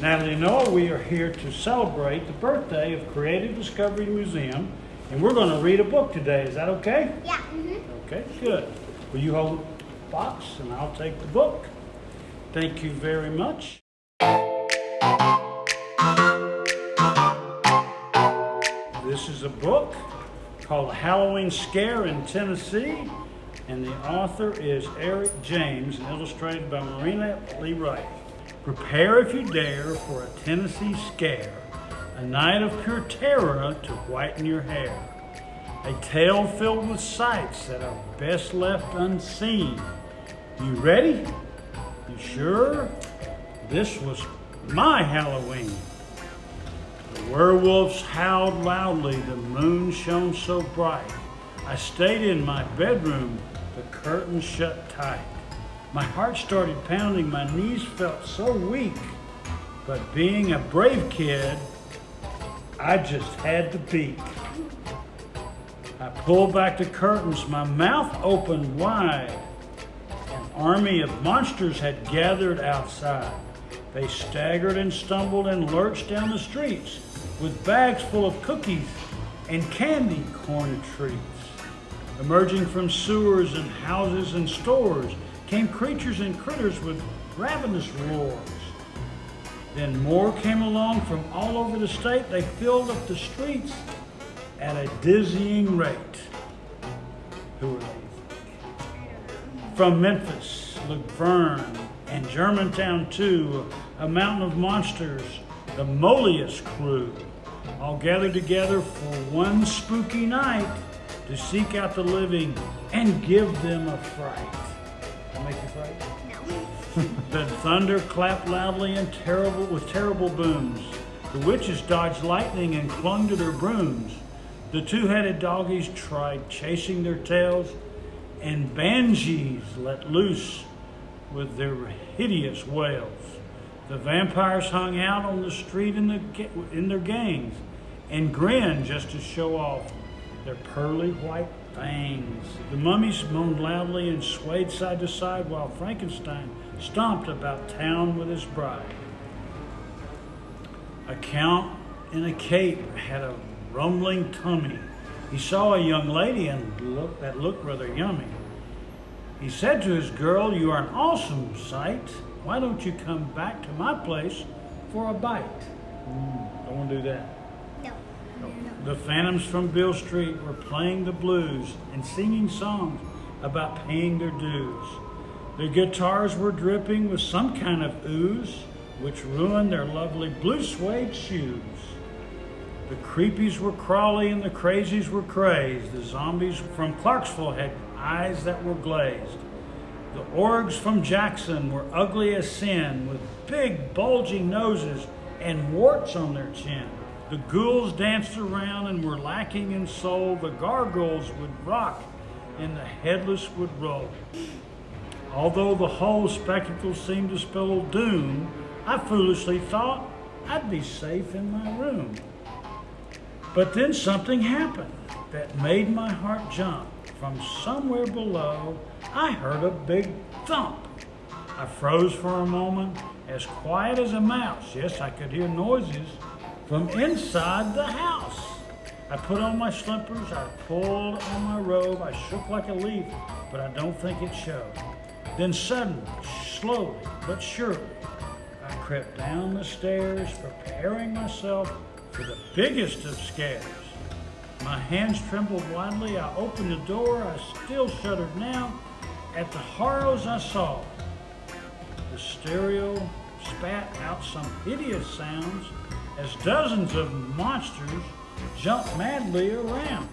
Natalie and Noah, we are here to celebrate the birthday of Creative Discovery Museum, and we're going to read a book today. Is that okay? Yeah. Mm-hmm. Okay, good. Will you hold the box and I'll take the book? Thank you very much. This is a book called Halloween Scare in Tennessee, and the author is Eric James, and illustrated by Marina Le Ray. Prepare if you dare for a Tennessee scare, a night of pure terror to whiten your hair. A tale filled with sights that are best left unseen. You ready? You sure? This was my Halloween. The werewolves howled loudly, the moon shone so bright. I stayed in my bedroom, the curtains shut tight. My heart started pounding, my knees felt so weak. But being a brave kid, I just had to peek. I pulled back the curtains, my mouth opened wide. An army of monsters had gathered outside. They staggered and stumbled and lurched down the streets with bags full of cookies and candy corn treats. Emerging from sewers and houses and stores came creatures and critters with ravenous roars. Then more came along from all over the state. They filled up the streets at a dizzying rate. Who are they? From Memphis, La Vergne, and Germantown too, a mountain of monsters, the Molius crew, all gathered together for one spooky night to seek out the living and give them a fright. That make you fright? the thunder clapped loudly and terrible with terrible booms. The witches dodged lightning and clung to their brooms. The two-headed doggies tried chasing their tails, and banshees let loose with their hideous wails. The vampires hung out on the street in, the, in their gangs and grinned just to show off their pearly white fangs. The mummies moaned loudly and swayed side to side while Frankenstein stomped about town with his bride. A count in a cape had a rumbling tummy. He saw a young lady and look, that looked rather yummy. He said to his girl, You are an awesome sight. Why don't you come back to my place for a bite? Mm, to do that. The Phantoms from Beale Street were playing the blues and singing songs about paying their dues. Their guitars were dripping with some kind of ooze, which ruined their lovely blue suede shoes. The creepies were crawly and the crazies were crazed. The zombies from Clarksville had eyes that were glazed. The orgs from Jackson were ugly as sin, with big bulging noses and warts on their chin. The ghouls danced around and were lacking in soul. The gargoyles would rock and the headless would roll. Although the whole spectacle seemed to spell doom, I foolishly thought I'd be safe in my room. But then something happened that made my heart jump. From somewhere below, I heard a big thump. I froze for a moment, as quiet as a mouse. Yes, I could hear noises from inside the house. I put on my slippers, I pulled on my robe, I shook like a leaf, but I don't think it showed. Then suddenly, slowly but surely, I crept down the stairs, preparing myself for the biggest of scares. My hands trembled wildly. I opened the door. I still shuddered now at the horrors I saw. The stereo spat out some hideous sounds as dozens of monsters jumped madly around.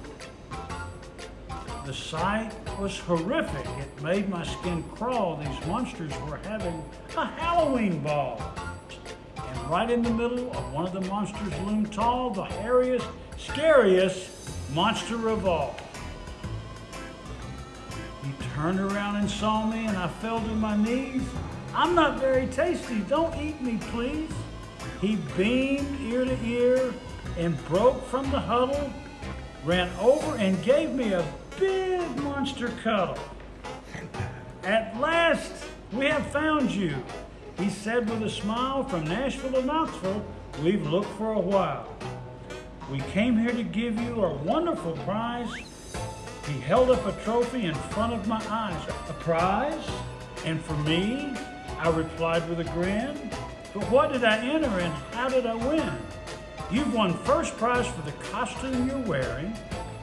The sight was horrific. It made my skin crawl. These monsters were having a Halloween ball. And right in the middle of one of the monsters loomed tall, the hairiest, scariest monster of all. He turned around and saw me, and I fell to my knees. I'm not very tasty. Don't eat me, please. He beamed ear to ear and broke from the huddle, ran over and gave me a big monster cuddle. At last, we have found you. He said with a smile, from Nashville to Knoxville, we've looked for a while. We came here to give you a wonderful prize. He held up a trophy in front of my eyes. A prize? And for me? I replied with a grin. But what did I enter and how did I win? You've won first prize for the costume you're wearing.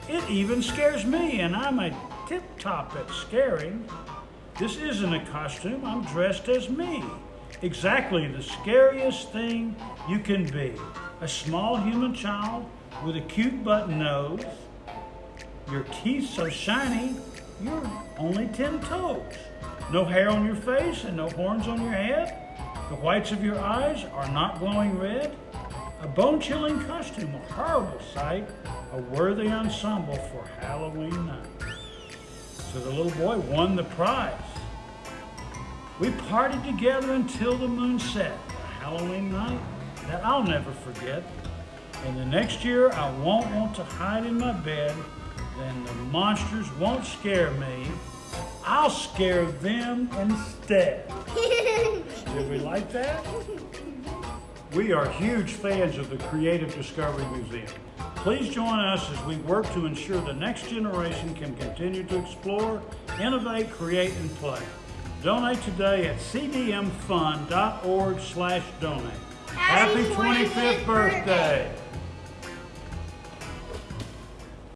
It even scares me, and I'm a tip top at scaring. This isn't a costume, I'm dressed as me. Exactly the scariest thing you can be. A small human child with a cute button nose. Your teeth so shiny, you're only 10 toes. No hair on your face and no horns on your head. The whites of your eyes are not glowing red. A bone chilling costume, a horrible sight, a worthy ensemble for Halloween night. So the little boy won the prize. We partied together until the moon set, a Halloween night that I'll never forget. And the next year I won't want to hide in my bed, then the monsters won't scare me. I'll scare them instead. Did we like that? We are huge fans of the Creative Discovery Museum. Please join us as we work to ensure the next generation can continue to explore, innovate, create, and play. Donate today at cdmfund.org slash donate. Happy Happy 25th 25th birthday!